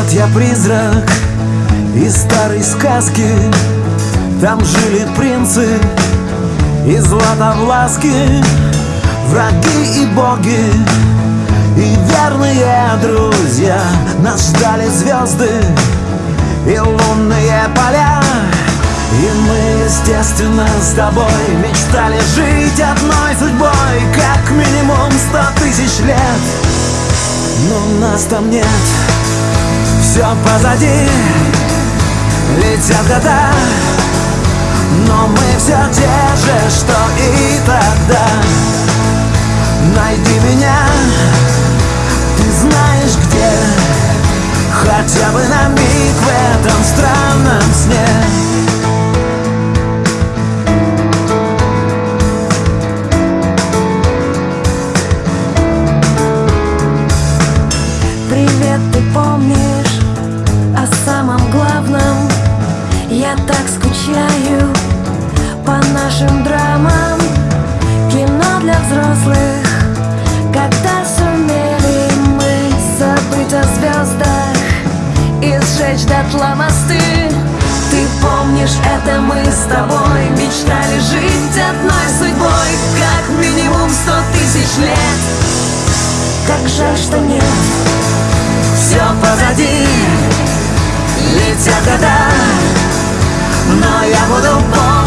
Вот я призрак из старой сказки. Там жили принцы и златовласки. Враги и боги и верные друзья. Нас ждали звезды и лунные поля. И мы, естественно, с тобой Мечтали жить одной судьбой Как минимум сто тысяч лет. Но нас там нет Все позади. Летят года Но мы все те же, что и тогда. Найди меня скучаю по нашим драмам. Кино для взрослых Когда сумели мы забыть о звездах И сжечь дотла мосты. Ты помнишь, это мы с тобой Мечтали жить одной судьбой Как минимум сто тысяч лет. Как жаль, что нет Все позади Летят года me llamo Don Paul.